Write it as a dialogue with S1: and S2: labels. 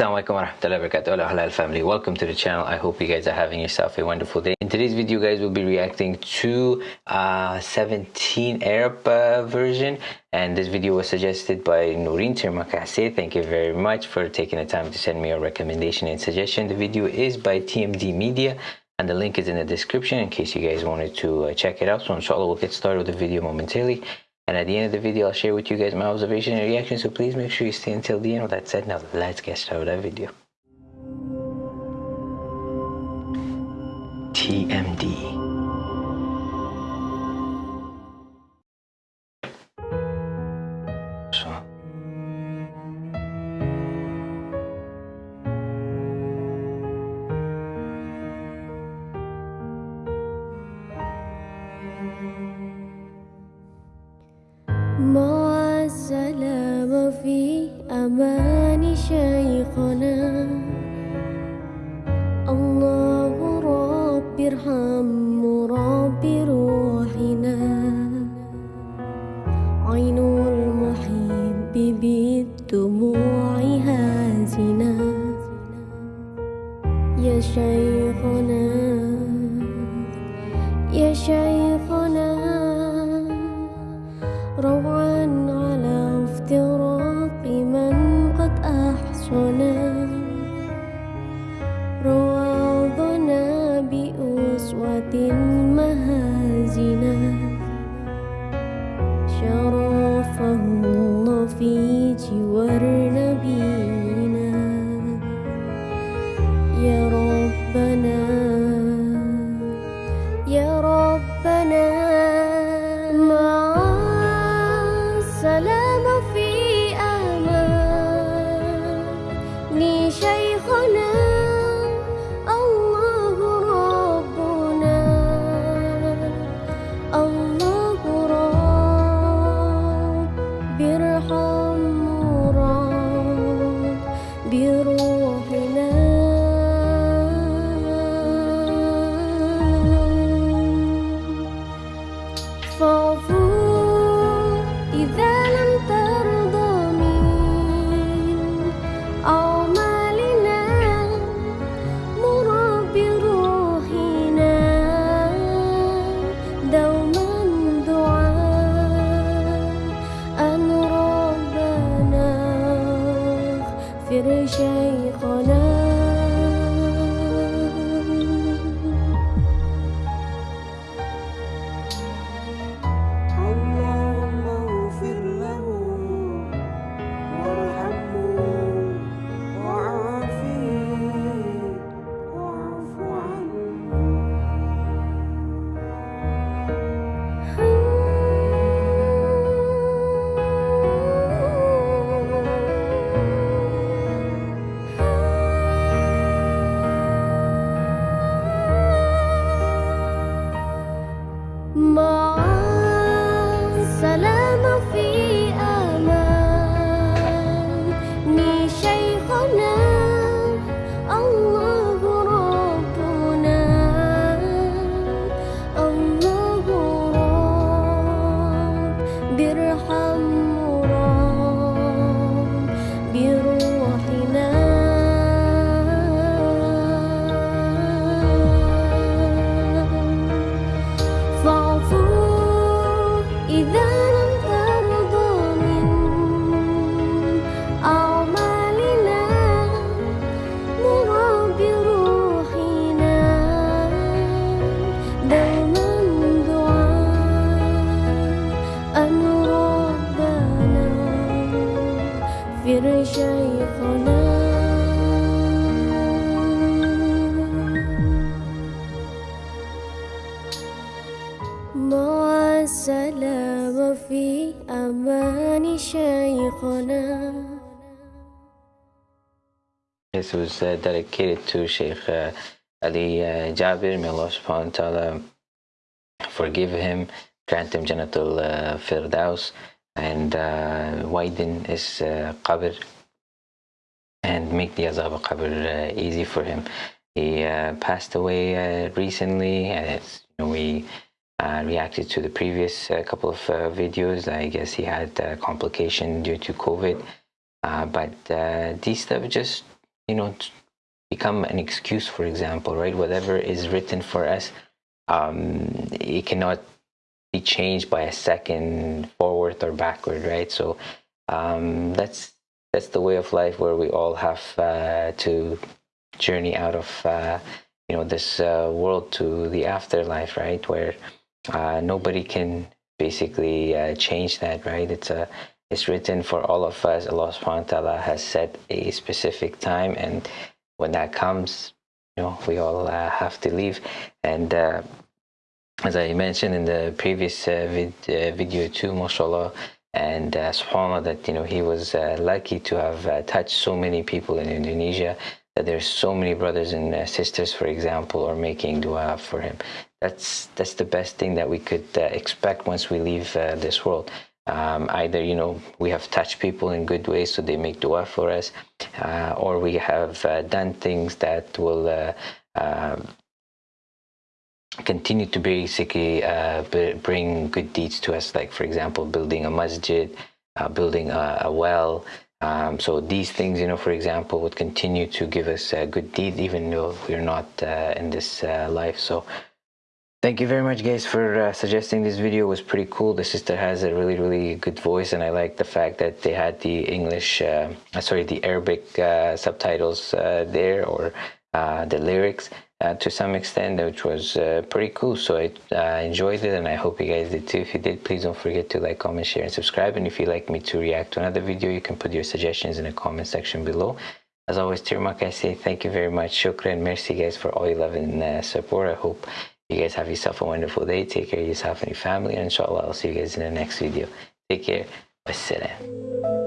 S1: wa rahmatullahi wa barakatuh halal family welcome to the channel i hope you guys are having yourself a wonderful day in today's video guys we'll be reacting to uh 17 arab uh, version and this video was suggested by Noreen Termakase Thank you very much for taking the time to send me a recommendation and suggestion. The video is by TMD Media and the link is in the description in case you guys wanted to uh, check it out. So inshallah we'll get started with the video momentarily. And at the end of the video, I'll share with you guys my observation and reaction. So please make sure you stay until the end. With that said, now let's get started with that video. TMD.
S2: مع السلامة في أمان شيخنا. الله رب ارحم رب روحنا. عين المحب بالدموع هازنا. يا شيخنا يا شيخنا روعا شرفه الله في جوار
S1: This was uh, dedicated to Sheikh uh, Ali uh, Jaber. May Allah subhanahu wa ta'ala forgive him, grant him Janatul uh, Firdaus, and widen his uh, qabr and make the azab of qabr uh, easy for him. He uh, passed away uh, recently, and we reacted to the previous uh, couple of uh, videos. I guess he had uh, complication due to COVID. Uh, but uh, these stuff just you know become an excuse for example right whatever is written for us um, it cannot be changed by a second forward or backward right so um, that's that's the way of life where we all have to journey out of you know this world to the afterlife right where uh, nobody can basically uh, change that right? It's a it's written for all of us. Allah subhanahu wa ta'ala has set a specific time and when that comes you know we all uh, have to leave. And uh, as i mentioned in the previous uh, vid, video too mashallah and uh, subhanallah that you know he was lucky to have touched so many people in indonesia that there's so many brothers and sisters for example are making dua for him that's that's the best thing that we could uh, expect once we leave uh, this world. Um, either you know we have touched people in good ways so they make dua for us uh, or we have uh, done things that will uh, um, continue to basically uh, bring good deeds to us like for example building a masjid building a, a well. Um, so these things you know for example would continue to give us a good deed even though we're not in this life. So Thank you very much guys for uh, suggesting this video. It was pretty cool. The sister has a really, really good voice and I like the fact that they had the English, uh, sorry, the Arabic uh, subtitles uh, there or uh, the lyrics uh, to some extent, which was pretty cool. So I enjoyed it and I hope you guys did too. If you did, please don't forget to like, comment, share and subscribe. And if you'd like me to react to another video, you can put your suggestions in the comment section below. As always, Tirmak, I say thank you very much. Shukran. Merci guys for all your love and support. I hope you guys have yourself a wonderful day. Take care of yourself and your family. And inshallah, I'll see you guys in the next video. Take care. Wassalam.